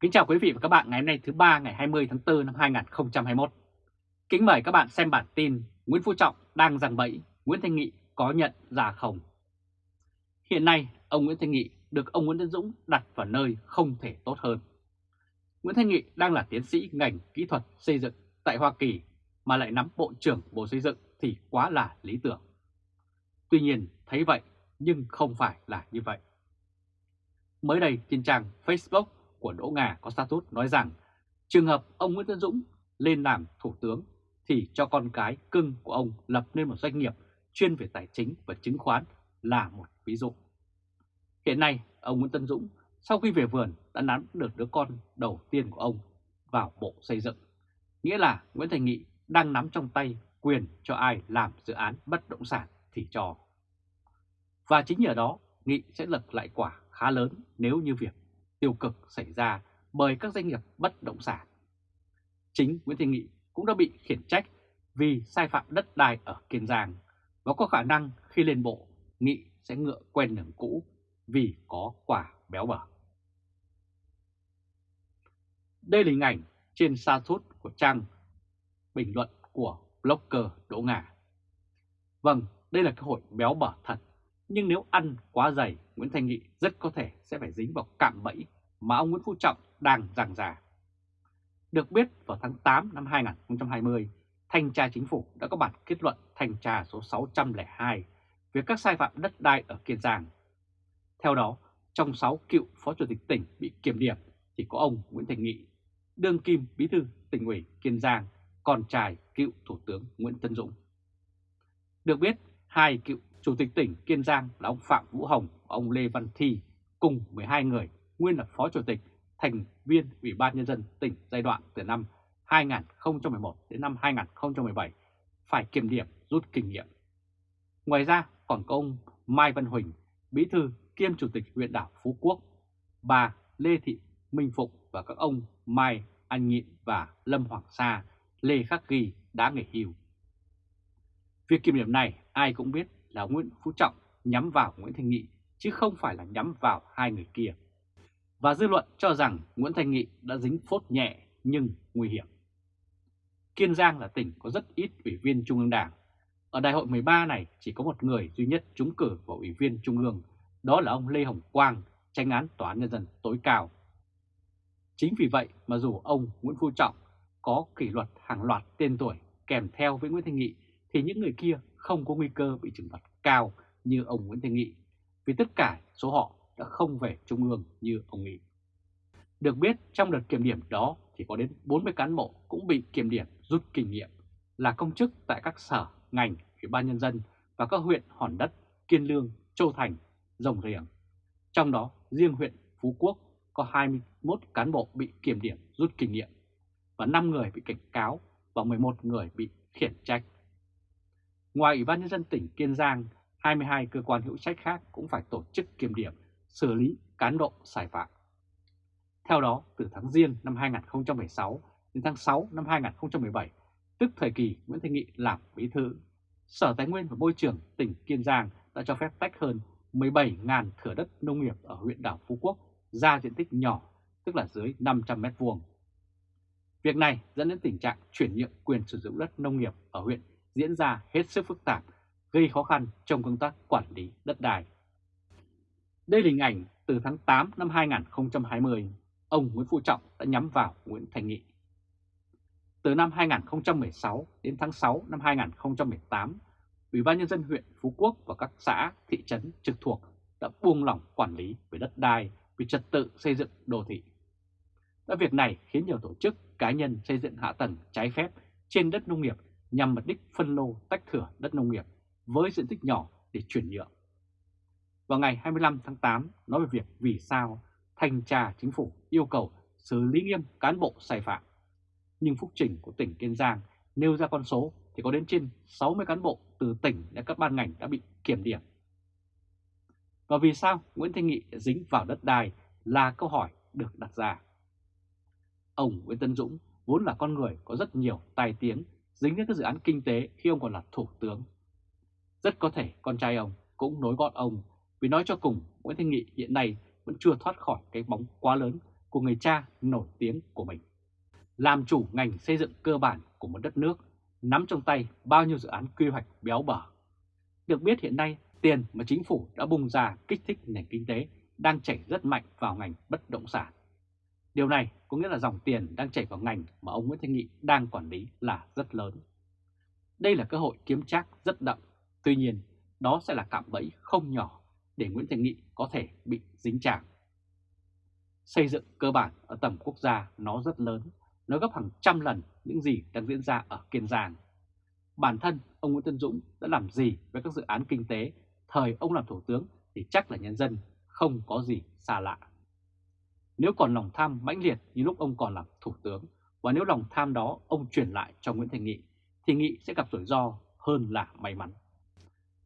Kính chào quý vị và các bạn ngày hôm nay thứ ba ngày 20 tháng 4 năm 2021. Kính mời các bạn xem bản tin Nguyễn Phú Trọng đang giằng bẫy, Nguyễn Thanh Nghị có nhận ra không? Hiện nay, ông Nguyễn Thanh Nghị được ông Nguyễn Tấn Dũng đặt vào nơi không thể tốt hơn. Nguyễn Thanh Nghị đang là tiến sĩ ngành kỹ thuật xây dựng tại Hoa Kỳ mà lại nắm Bộ trưởng Bộ Xây dựng thì quá là lý tưởng. Tuy nhiên, thấy vậy nhưng không phải là như vậy. Mới đây trên trang Facebook của Đỗ Ngà có status nói rằng trường hợp ông Nguyễn Tân Dũng lên làm thủ tướng thì cho con cái cưng của ông lập nên một doanh nghiệp chuyên về tài chính và chứng khoán là một ví dụ. Hiện nay, ông Nguyễn Tân Dũng sau khi về vườn đã nắm được đứa con đầu tiên của ông vào Bộ Xây dựng. Nghĩa là Nguyễn Thành Nghị đang nắm trong tay quyền cho ai làm dự án bất động sản thì cho. Và chính nhờ đó, Nghị sẽ lật lại quả khá lớn nếu như việc tiêu cực xảy ra bởi các doanh nghiệp bất động sản. Chính Nguyễn Thị Nghị cũng đã bị khiển trách vì sai phạm đất đai ở Kiên Giang và có khả năng khi lên bộ, Nghị sẽ ngựa quen đường cũ vì có quả béo bở. Đây là hình ảnh trên sa thút của trang bình luận của blogger Đỗ Ngà. Vâng, đây là cơ hội béo bở thật, nhưng nếu ăn quá dày, Nguyễn Thanh Nghị rất có thể sẽ phải dính vào cạm bẫy mà ông Nguyễn Phú Trọng đang giằng giả. Được biết vào tháng 8 năm 2020, Thanh tra Chính phủ đã có bản kết luận thanh tra số 602 về các sai phạm đất đai ở Kiên Giang. Theo đó, trong 6 cựu phó chủ tịch tỉnh bị kiểm điểm thì có ông Nguyễn Thành Nghị, đương kim bí thư tỉnh ủy Kiên Giang, con trai cựu Thủ tướng Nguyễn Tân Dũng. Được biết, hai cựu chủ tịch tỉnh Kiên Giang là ông Phạm Vũ Hồng và ông Lê Văn Thi cùng 12 người nguyên là phó chủ tịch thành viên Ủy ban Nhân dân tỉnh giai đoạn từ năm 2011 đến năm 2017 phải kiểm điểm rút kinh nghiệm. Ngoài ra còn có ông Mai Văn Huỳnh, bí thư kiêm chủ tịch huyện đảo Phú Quốc, bà Lê Thị Minh Phụng và các ông Mai Anh Nhịn và Lâm Hoàng Sa, Lê Khắc Ghi đã nghỉ hưu. Việc kiểm điểm này ai cũng biết là Nguyễn Phú Trọng nhắm vào Nguyễn Thanh Nghị chứ không phải là nhắm vào hai người kia. Và dư luận cho rằng Nguyễn Thanh Nghị đã dính phốt nhẹ nhưng nguy hiểm. Kiên Giang là tỉnh có rất ít ủy viên Trung ương Đảng. Ở đại hội 13 này chỉ có một người duy nhất trúng cử vào ủy viên Trung ương, đó là ông Lê Hồng Quang, tranh án Tòa án Nhân dân tối cao. Chính vì vậy mà dù ông Nguyễn Phú Trọng có kỷ luật hàng loạt tên tuổi kèm theo với Nguyễn Thanh Nghị thì những người kia không có nguy cơ bị trừng phạt cao như ông Nguyễn Thanh Nghị vì tất cả số họ đã không về Trung ương như ông nghĩ. Được biết trong đợt kiểm điểm đó thì có đến 40 cán bộ cũng bị kiểm điểm rút kinh nghiệm là công chức tại các sở, ngành, ủy ban nhân dân và các huyện Hòn Đất, Kiên Lương, Châu Thành, Rồng Riềng. Trong đó riêng huyện Phú Quốc có 21 cán bộ bị kiểm điểm rút kinh nghiệm và 5 người bị cảnh cáo và 11 người bị khiển trách. Ngoài Ủy ban Nhân dân tỉnh Kiên Giang, 22 cơ quan hữu trách khác cũng phải tổ chức kiểm điểm, xử lý cán bộ sai phạm. Theo đó, từ tháng Giêng năm 2016 đến tháng 6 năm 2017, tức thời kỳ Nguyễn Thanh Nghị làm bí thư, Sở Tài nguyên và Môi trường tỉnh Kiên Giang đã cho phép tách hơn 17.000 thửa đất nông nghiệp ở huyện đảo Phú Quốc ra diện tích nhỏ, tức là dưới 500 m2. Việc này dẫn đến tình trạng chuyển nhượng quyền sử dụng đất nông nghiệp ở huyện diễn ra hết sức phức tạp, gây khó khăn trong công tác quản lý đất đai. Đây là hình ảnh từ tháng 8 năm 2020, ông Nguyễn Phú Trọng đã nhắm vào Nguyễn Thành Nghị. Từ năm 2016 đến tháng 6 năm 2018, Ủy ban Nhân dân huyện Phú Quốc và các xã, thị trấn trực thuộc đã buông lỏng quản lý về đất đai, về trật tự xây dựng đô thị. Đã việc này khiến nhiều tổ chức, cá nhân xây dựng hạ tầng trái phép trên đất nông nghiệp nhằm mục đích phân lô, tách thửa đất nông nghiệp với diện tích nhỏ để chuyển nhượng. Vào ngày 25 tháng 8 nói về việc vì sao thanh tra chính phủ yêu cầu xử lý nghiêm cán bộ sai phạm. Nhưng phúc trình của tỉnh Kiên Giang nêu ra con số thì có đến trên 60 cán bộ từ tỉnh đến các ban ngành đã bị kiểm điểm. Và vì sao Nguyễn Thanh Nghị dính vào đất đai là câu hỏi được đặt ra. Ông Nguyễn Tân Dũng vốn là con người có rất nhiều tài tiếng dính đến các dự án kinh tế khi ông còn là thủ tướng. Rất có thể con trai ông cũng nối gọn ông vì nói cho cùng Nguyễn Thanh Nghị hiện nay vẫn chưa thoát khỏi cái bóng quá lớn của người cha nổi tiếng của mình. Làm chủ ngành xây dựng cơ bản của một đất nước, nắm trong tay bao nhiêu dự án quy hoạch béo bở. Được biết hiện nay, tiền mà chính phủ đã bung ra kích thích nền kinh tế đang chảy rất mạnh vào ngành bất động sản. Điều này có nghĩa là dòng tiền đang chảy vào ngành mà ông Nguyễn Thanh Nghị đang quản lý là rất lớn. Đây là cơ hội kiếm trác rất đậm, tuy nhiên đó sẽ là cạm bẫy không nhỏ để Nguyễn Thanh Nghị có thể bị dính chạm. Xây dựng cơ bản ở tầm quốc gia nó rất lớn, nó gấp hàng trăm lần những gì đang diễn ra ở Kiên Giang. Bản thân ông Nguyễn Tân Dũng đã làm gì với các dự án kinh tế thời ông làm thủ tướng thì chắc là nhân dân không có gì xa lạ. Nếu còn lòng tham mãnh liệt như lúc ông còn làm thủ tướng và nếu lòng tham đó ông truyền lại cho Nguyễn Thành Nghị thì Nghị sẽ gặp rủi ro hơn là may mắn.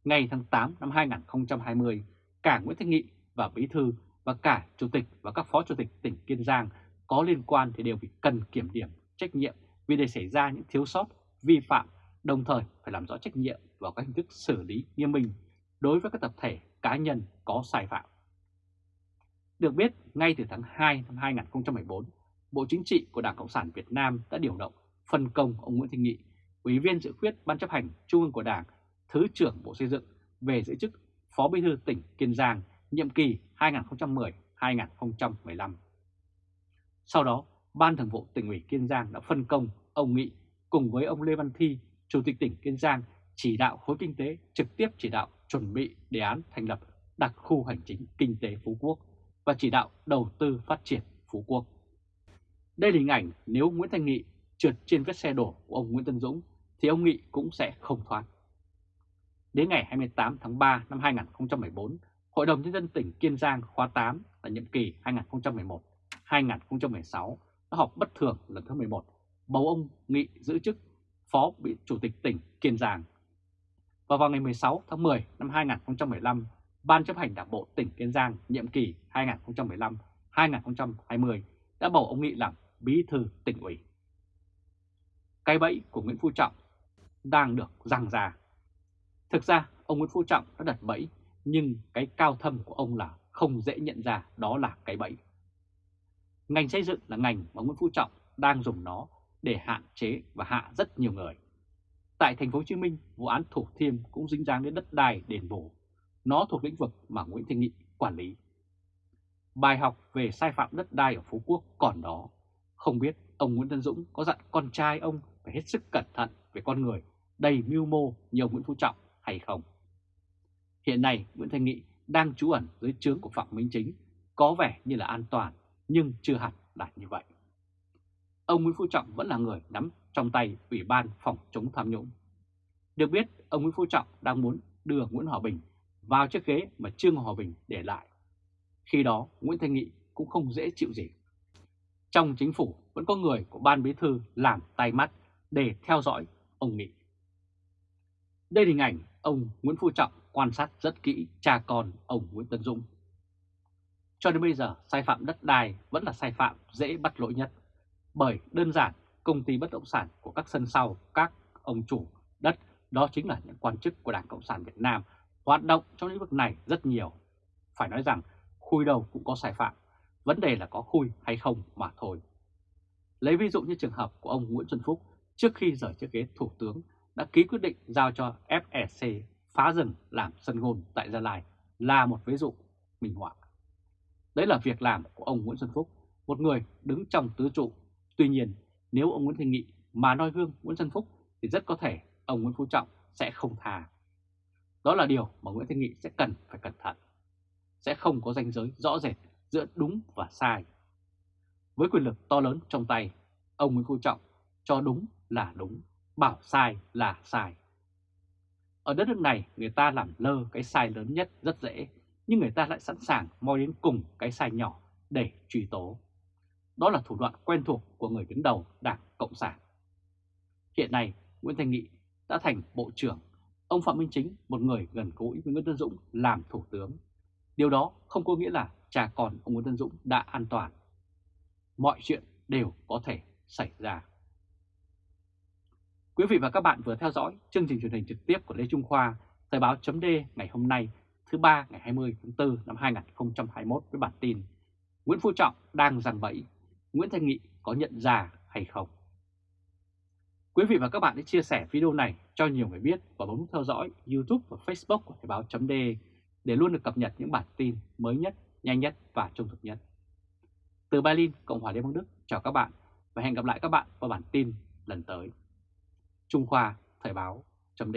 Ngày tháng 8 năm 2020, cả Nguyễn thành Nghị và Bí Thư và cả Chủ tịch và các Phó Chủ tịch tỉnh Kiên Giang có liên quan thì đều bị cần kiểm điểm trách nhiệm vì để xảy ra những thiếu sót, vi phạm, đồng thời phải làm rõ trách nhiệm và các hình thức xử lý nghiêm minh đối với các tập thể cá nhân có sai phạm. Được biết, ngay từ tháng 2 năm 2014, Bộ Chính trị của Đảng Cộng sản Việt Nam đã điều động phân công ông Nguyễn Thanh Nghị, Ủy viên dự khuyết Ban chấp hành Trung ương của Đảng, Thứ trưởng Bộ Xây dựng về giữ chức Phó Bí thư tỉnh Kiên Giang nhiệm kỳ 2010-2015. Sau đó, Ban Thường vụ tỉnh ủy Kiên Giang đã phân công ông Nghị cùng với ông Lê Văn Thi, Chủ tịch tỉnh Kiên Giang chỉ đạo khối kinh tế trực tiếp chỉ đạo chuẩn bị đề án thành lập đặc khu hành chính kinh tế Phú Quốc và chỉ đạo đầu tư phát triển Phú Quốc. Đây là hình ảnh nếu Nguyễn Thanh Nghị trượt trên vết xe đổ của ông Nguyễn Tân Dũng thì ông Nghị cũng sẽ không thoát. Đến ngày 28 tháng 3 năm 2014, Hội đồng Nhân dân tỉnh Kiên Giang khóa 8 là nhiệm kỳ 2011-2016 đã họp bất thường lần thứ 11, bầu ông Nghị giữ chức Phó bị Chủ tịch tỉnh Kiên Giang. Và vào ngày 16 tháng 10 năm 2015, Ban chấp hành Đảng bộ tỉnh Kiên Giang nhiệm kỳ 2015-2020 đã bầu ông Nghị làm bí thư tỉnh ủy. Cái bẫy của Nguyễn Phú Trọng đang được răng ra. Thực ra ông Nguyễn Phú Trọng đã đặt bẫy nhưng cái cao thâm của ông là không dễ nhận ra đó là cái bẫy. Ngành xây dựng là ngành mà Nguyễn Phú Trọng đang dùng nó để hạn chế và hạ rất nhiều người. Tại thành phố Hồ Chí Minh, vụ án Thủ Thiêm cũng dính dáng đến đất đai đền bù. Nó thuộc lĩnh vực mà Nguyễn Thanh Nghị quản lý. Bài học về sai phạm đất đai ở Phú Quốc còn đó. Không biết ông Nguyễn Tân Dũng có dặn con trai ông phải hết sức cẩn thận về con người đầy mưu mô như ông Nguyễn Phú Trọng hay không. Hiện nay Nguyễn Thanh Nghị đang trú ẩn dưới trướng của Phạm Minh Chính, có vẻ như là an toàn nhưng chưa hẳn là như vậy. Ông Nguyễn Phú Trọng vẫn là người nắm trong tay Ủy ban phòng chống tham nhũng. Được biết, ông Nguyễn Phú Trọng đang muốn đưa Nguyễn Hòa Bình vào chiếc ghế mà Trương Hòa Bình để lại. Khi đó, Nguyễn Thanh Nghị cũng không dễ chịu gì. Trong chính phủ vẫn có người của ban bí thư làm tay mắt để theo dõi ông Nghị. Đây là hình ảnh ông Nguyễn Phú Trọng quan sát rất kỹ cha con ông Nguyễn Tân Dũng. Cho đến bây giờ, sai phạm đất đai vẫn là sai phạm dễ bắt lỗi nhất. Bởi đơn giản, công ty bất động sản của các sân sau, các ông chủ đất, đó chính là những quan chức của Đảng Cộng sản Việt Nam hoạt động trong lĩnh vực này rất nhiều. Phải nói rằng, khui đầu cũng có sai phạm, vấn đề là có khui hay không mà thôi. Lấy ví dụ như trường hợp của ông Nguyễn Xuân Phúc trước khi rời chiếc ghế thủ tướng đã ký quyết định giao cho FEC phá rừng làm sân gôn tại Gia Lai là một ví dụ minh họa. Đấy là việc làm của ông Nguyễn Xuân Phúc, một người đứng trong tứ trụ. Tuy nhiên, nếu ông Nguyễn Thanh Nghị mà noi gương Nguyễn Xuân Phúc thì rất có thể ông Nguyễn Phú Trọng sẽ không thà. Đó là điều mà Nguyễn Thanh Nghị sẽ cần phải cẩn thận. Sẽ không có ranh giới rõ rệt giữa đúng và sai. Với quyền lực to lớn trong tay, ông Nguyễn Phú Trọng cho đúng là đúng, bảo sai là sai. Ở đất nước này người ta làm lơ cái sai lớn nhất rất dễ, nhưng người ta lại sẵn sàng moi đến cùng cái sai nhỏ để truy tố. Đó là thủ đoạn quen thuộc của người đứng đầu Đảng Cộng sản. Hiện nay, Nguyễn Thanh Nghị đã thành Bộ trưởng, ông Phạm Minh Chính, một người gần gũi với Nguyễn Tân Dũng làm Thủ tướng. Điều đó không có nghĩa là cha con ông Nguyễn Tân Dũng đã an toàn. Mọi chuyện đều có thể xảy ra. Quý vị và các bạn vừa theo dõi chương trình truyền hình trực tiếp của Lê Trung Khoa, Thời báo chấm ngày hôm nay, thứ ba ngày 20 tháng 4 năm 2021 với bản tin Nguyễn Phú Trọng đang giằng bẫy, Nguyễn Thanh Nghị có nhận ra hay không? Quý vị và các bạn hãy chia sẻ video này cho nhiều người biết và bấm theo dõi YouTube và Facebook của Thời báo chấm để luôn được cập nhật những bản tin mới nhất, nhanh nhất và trung thực nhất. Từ Berlin, Cộng hòa Liên bang Đức, chào các bạn và hẹn gặp lại các bạn vào bản tin lần tới. Trung Khoa Thời báo chấm